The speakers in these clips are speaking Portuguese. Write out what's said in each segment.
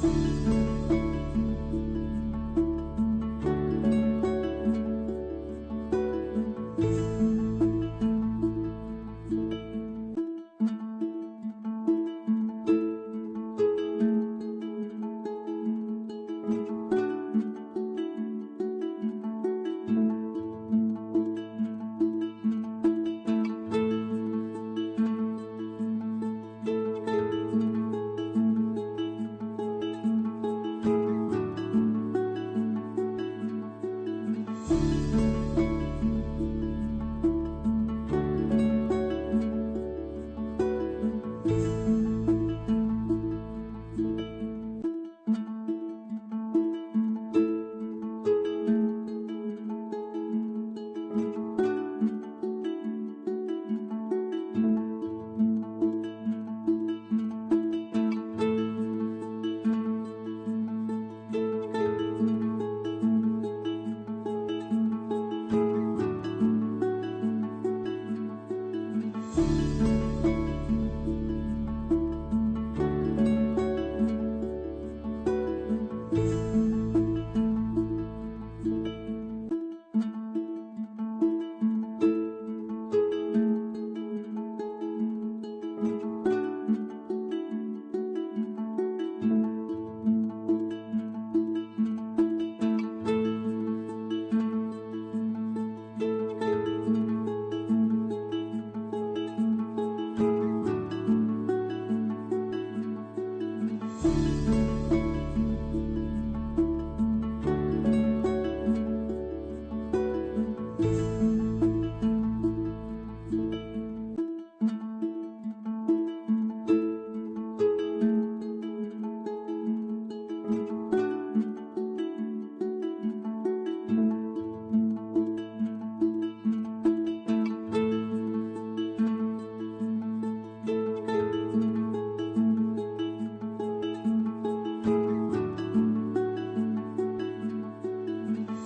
嗯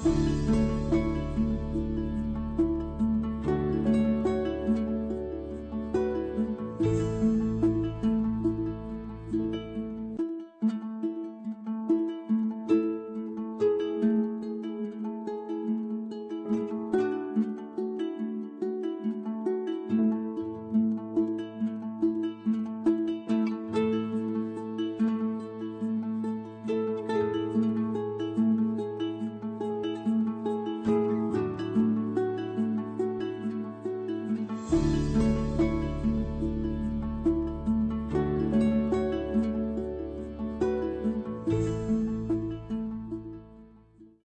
Música